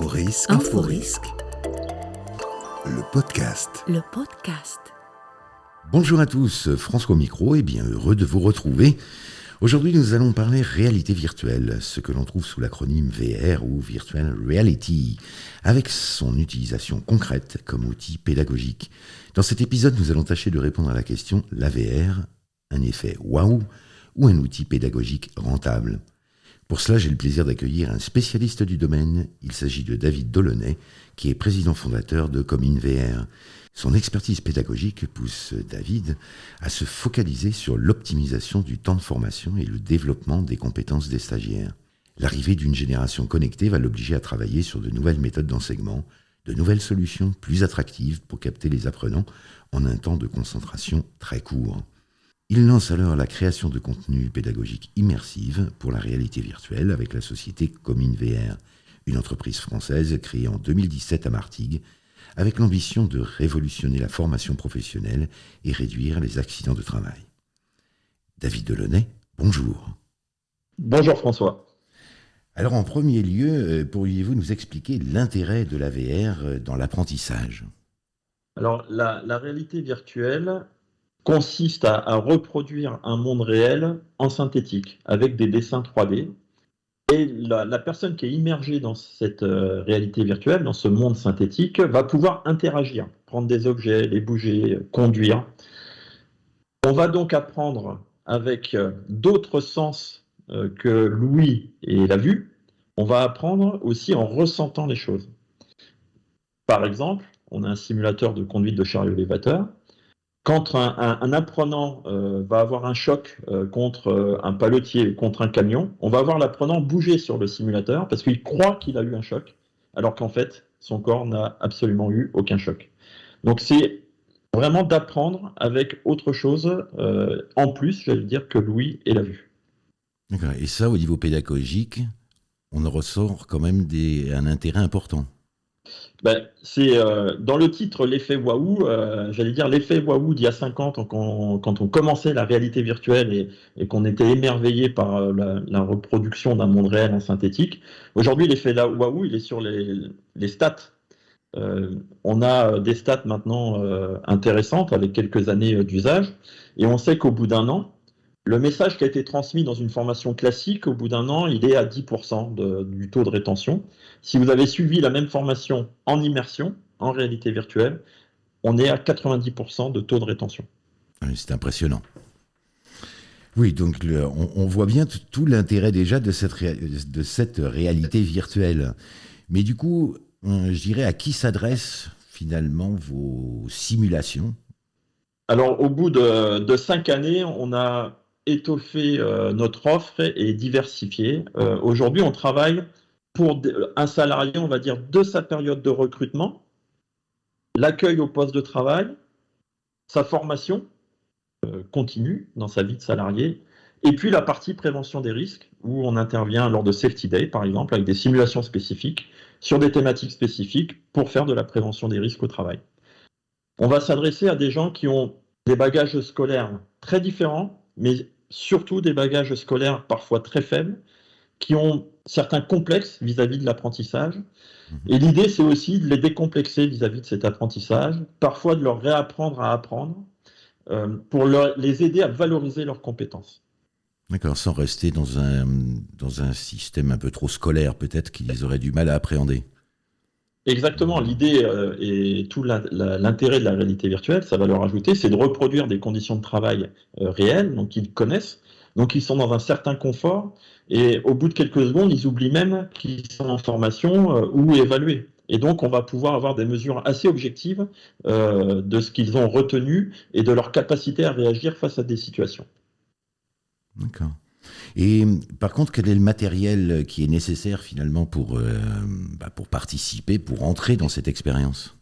Inforisque. Inforisque. Le podcast. Le podcast. Bonjour à tous, François Micro et bien heureux de vous retrouver. Aujourd'hui, nous allons parler réalité virtuelle, ce que l'on trouve sous l'acronyme VR ou Virtual Reality, avec son utilisation concrète comme outil pédagogique. Dans cet épisode, nous allons tâcher de répondre à la question la VR, un effet waouh ou un outil pédagogique rentable? Pour cela, j'ai le plaisir d'accueillir un spécialiste du domaine. Il s'agit de David Delaunay, qui est président fondateur de Commune VR. Son expertise pédagogique pousse David à se focaliser sur l'optimisation du temps de formation et le développement des compétences des stagiaires. L'arrivée d'une génération connectée va l'obliger à travailler sur de nouvelles méthodes d'enseignement, de nouvelles solutions plus attractives pour capter les apprenants en un temps de concentration très court. Il lance alors la création de contenus pédagogiques immersives pour la réalité virtuelle avec la société Commune VR, une entreprise française créée en 2017 à Martigues, avec l'ambition de révolutionner la formation professionnelle et réduire les accidents de travail. David Delaunay, bonjour. Bonjour François. Alors en premier lieu, euh, pourriez-vous nous expliquer l'intérêt de la VR euh, dans l'apprentissage? Alors la, la réalité virtuelle, consiste à, reproduire un monde réel en synthétique avec des dessins 3D. Et la, personne qui est immergée dans cette euh, réalité virtuelle, dans ce monde synthétique, va pouvoir interagir, prendre des objets, les bouger, conduire. On va donc apprendre avec euh, d'autres sens euh, que l'ouïe et la vue. On va apprendre aussi en ressentant les choses. Par exemple, on a un simulateur de conduite de chariot élévateur quand un, apprenant euh, va avoir un choc euh, contre euh, un paletier, contre un camion, on va voir l'apprenant bouger sur le simulateur parce qu'il croit qu'il a eu un choc, alors qu'en fait, son corps n'a absolument eu aucun choc. Donc c'est vraiment d'apprendre avec autre chose en plus, j'allais dire, que l'ouïe et la vue. Et ça, au niveau pédagogique, on en ressort quand même un intérêt important. Ben, c'est euh, dans le titre l'effet waouh, euh, j'allais dire l'effet waouh d'il y a 50 ans quand on, commençait la réalité virtuelle et, qu'on était émerveillé par euh, la, reproduction d'un monde réel en synthétique. Aujourd'hui, l'effet waouh, il est sur les, stats. on a des stats maintenant intéressantes avec quelques années d'usage et on sait qu'au bout d'un an, le message qui a été transmis dans une formation classique, au bout d'un an, il est à 10% du taux de rétention. Si vous avez suivi la même formation en immersion, en réalité virtuelle, on est à 90% de taux de rétention. C'est impressionnant. Oui, donc on, voit bien tout l'intérêt déjà de cette, de cette réalité virtuelle. Mais du coup, je dirais à qui s'adressent finalement vos simulations? Alors, au bout de, de, cinq années, on a étoffer euh, notre offre et diversifier. Euh, aujourd'hui, on travaille pour un salarié, on va dire, de sa période de recrutement, l'accueil au poste de travail, sa formation euh, continue dans sa vie de salarié, et puis la partie prévention des risques, où on intervient lors de Safety Day, par exemple, avec des simulations spécifiques sur des thématiques spécifiques pour faire de la prévention des risques au travail. On va s'adresser à des gens qui ont des bagages scolaires très différents, mais surtout des bagages scolaires parfois très faibles, qui ont certains complexes vis-à-vis de l'apprentissage. Mhm. Et l'idée, c'est aussi de les décomplexer vis-à-vis de cet apprentissage, parfois de leur réapprendre à apprendre, euh, pour les aider à valoriser leurs compétences. D'accord, sans rester dans un, dans un système un peu trop scolaire, peut-être qu'ils auraient du mal à appréhender. Exactement, l'idée euh, et tout l'intérêt de la réalité virtuelle, ça va leur ajouter, c'est de reproduire des conditions de travail euh, réelles, donc qu'ils connaissent, donc ils sont dans un certain confort, et au bout de quelques secondes, ils oublient même qu'ils sont en formation euh, ou évalués. Et donc, on va pouvoir avoir des mesures assez objectives de ce qu'ils ont retenu et de leur capacité à réagir face à des situations. D'accord. Et par contre, quel est le matériel qui est nécessaire finalement pour, euh, bah, participer, pour entrer dans cette expérience?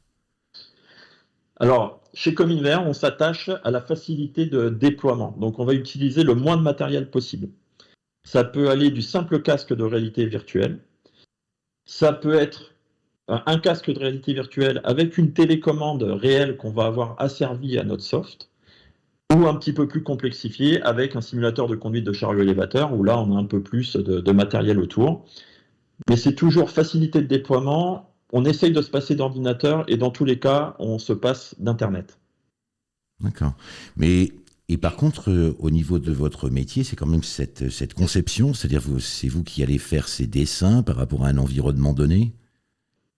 Alors, chez Cominvert, on s'attache à la facilité de déploiement. Donc, on va utiliser le moins de matériel possible. Ça peut aller du simple casque de réalité virtuelle. Ça peut être un casque de réalité virtuelle avec une télécommande réelle qu'on va avoir asservie à notre soft ou un petit peu plus complexifié avec un simulateur de conduite de chariot élévateur où là on a un peu plus de, matériel autour. mais c'est toujours facilité de déploiement. On essaye de se passer d'ordinateur et dans tous les cas, on se passe d'Internet. D'accord. Mais et par contre, euh, au niveau de votre métier, c'est quand même cette, cette conception, c'est-à-dire c'est vous qui allez faire ces dessins par rapport à un environnement donné?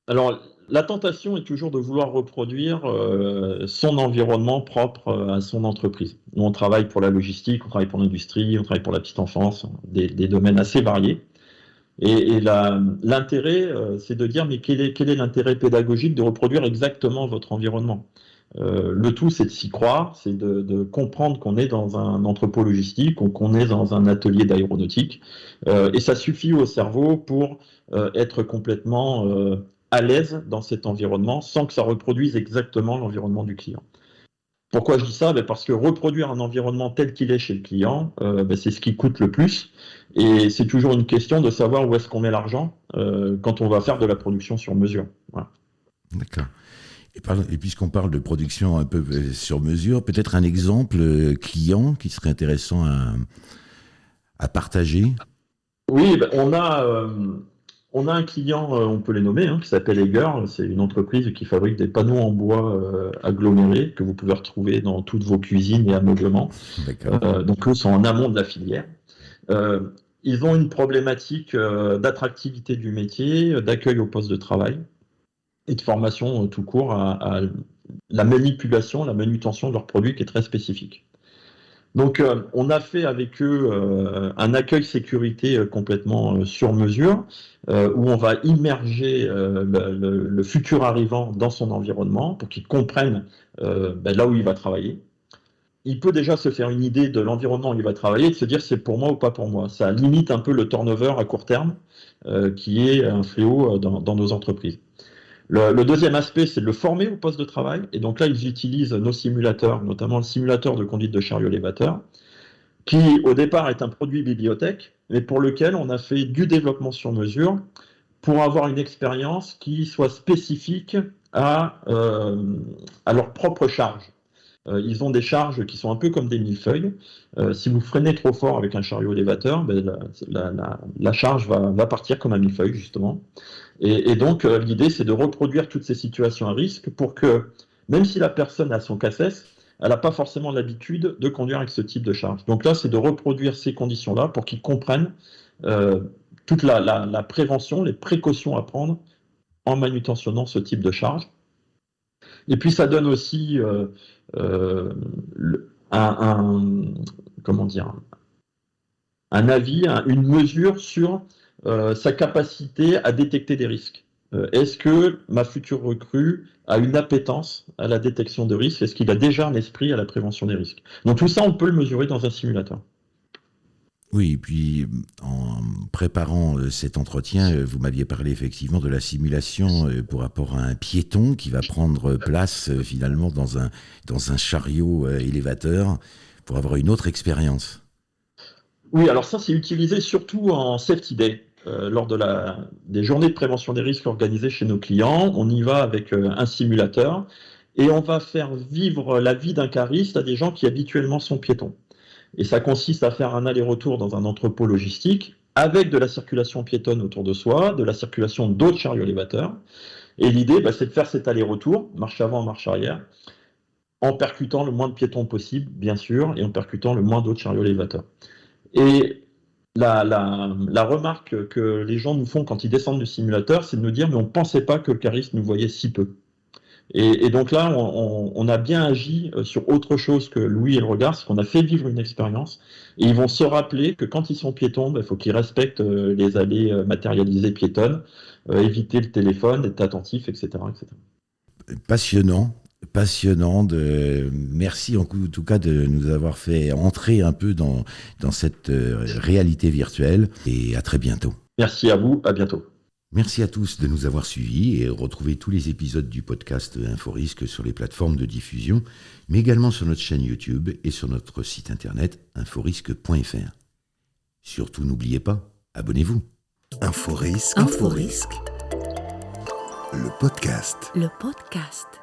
Alors, la tentation est toujours de vouloir reproduire euh, son environnement propre euh, à son entreprise. Nous, on travaille pour la logistique, on travaille pour l'industrie, on travaille pour la petite enfance, des, domaines assez variés. Et, l'intérêt, c'est de dire, mais quel est, l'intérêt pédagogique de reproduire exactement votre environnement? Euh, le tout, c'est de s'y croire, c'est de, comprendre qu'on est dans un entrepôt logistique ou qu'on est dans un atelier d'aéronautique. Euh, et ça suffit au cerveau pour euh, être complètement à l'aise dans cet environnement sans que ça reproduise exactement l'environnement du client. Pourquoi je dis ça? Ben, Parce que reproduire un environnement tel qu'il est chez le client, ben, c'est ce qui coûte le plus. Et c'est toujours une question de savoir où est-ce qu'on met l'argent quand on va faire de la production sur mesure. D'accord. Et, puisqu'on parle de production un peu euh, sur mesure, peut-être un exemple euh, client qui serait intéressant à, partager? Oui, ben, on, a, euh, on a un client, on peut les nommer, hein, qui s'appelle Eger. C'est une entreprise qui fabrique des panneaux en bois agglomérés que vous pouvez retrouver dans toutes vos cuisines et ameublements. donc eux sont en amont de la filière. ils ont une problématique d'attractivité du métier, d'accueil au poste de travail et de formation euh, tout court à, la manipulation, la manutention de leurs produits qui est très spécifique. Donc, euh, on a fait avec eux euh, un accueil sécurité complètement sur mesure, où on va immerger le, futur arrivant dans son environnement pour qu'il comprenne ben, là où il va travailler. Il peut déjà se faire une idée de l'environnement où il va travailler et de se dire c'est pour moi ou pas pour moi. Ça limite un peu le turnover à court terme, qui est un fléau dans nos entreprises. Le, deuxième aspect, c'est de le former au poste de travail. Et donc là, ils utilisent nos simulateurs, notamment le simulateur de conduite de chariot élévateur, qui au départ est un produit bibliothèque, mais pour lequel on a fait du développement sur mesure pour avoir une expérience qui soit spécifique à, euh, leur propre charge. Euh, ils ont des charges qui sont un peu comme des millefeuilles. Euh, si vous freinez trop fort avec un chariot élévateur, ben, la, charge va, partir comme un millefeuille, justement. Et, donc, euh, l'idée, c'est de reproduire toutes ces situations à risque pour que, même si la personne a son cassesse, elle n'a pas forcément l'habitude de conduire avec ce type de charge. Donc là, c'est de reproduire ces conditions-là pour qu'ils comprennent toute la, prévention, les précautions à prendre en manutentionnant ce type de charge. Et puis ça donne aussi euh, euh, un, comment dire, un avis, une mesure sur euh, sa capacité à détecter des risques. Est-ce que ma future recrue a une appétence à la détection de risques? Est-ce qu'il a déjà un esprit à la prévention des risques? Donc tout ça, on peut le mesurer dans un simulateur. Oui, et puis en préparant euh, cet entretien, euh, vous m'aviez parlé effectivement de la simulation euh, pour rapport à un piéton qui va prendre place finalement dans un, dans un chariot élévateur pour avoir une autre expérience. Oui, alors ça c'est utilisé surtout en safety day. Lors de la, des journées de prévention des risques organisées chez nos clients, on y va avec un simulateur et on va faire vivre la vie d'un cariste à des gens qui habituellement sont piétons. Et ça consiste à faire un aller-retour dans un entrepôt logistique avec de la circulation piétonne autour de soi, de la circulation d'autres chariots élévateurs. Et l'idée, bah, c'est de faire cet aller-retour, marche avant, marche arrière, en percutant le moins de piétons possible, bien sûr, et en percutant le moins d'autres chariots élévateurs. La, la, remarque que les gens nous font quand ils descendent du simulateur, c'est de nous dire, mais on ne pensait pas que le cariste nous voyait si peu. Et, donc là, on, a bien agi euh, sur autre chose que Louis et le regard, c'est qu'on a fait vivre une expérience. Et ils vont se rappeler que quand ils sont piétons, il faut qu'ils respectent euh, les allées euh, matérialisées piétonnes, éviter le téléphone, être attentif, etc., etc. Passionnant, passionnant. De... Merci en tout cas de nous avoir fait entrer un peu dans, dans cette réalité virtuelle et à très bientôt. Merci à vous, à bientôt. Merci à tous de nous avoir suivis et retrouvez tous les épisodes du podcast Inforisque sur les plateformes de diffusion, mais également sur notre chaîne YouTube et sur notre site internet inforisque.fr. Surtout n'oubliez pas, abonnez-vous. Inforisque. Inforisque. Le podcast. Le podcast.